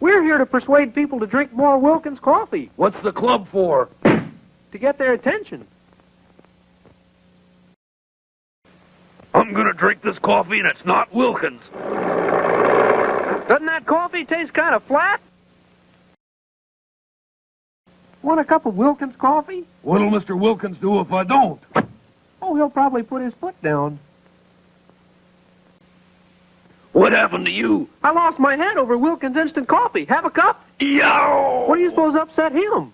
We're here to persuade people to drink more Wilkins coffee, What's the club for? to get their attention. I'm gonna drink this coffee and it's not Wilkins. Doesn't that coffee taste kind of flat? Want a cup of Wilkins coffee? What'll Mr. Wilkins do if I don't? Oh, he'll probably put his foot down. What happened to you? I lost my head over Wilkins instant coffee. Have a cup? Yow! What do you suppose upset him?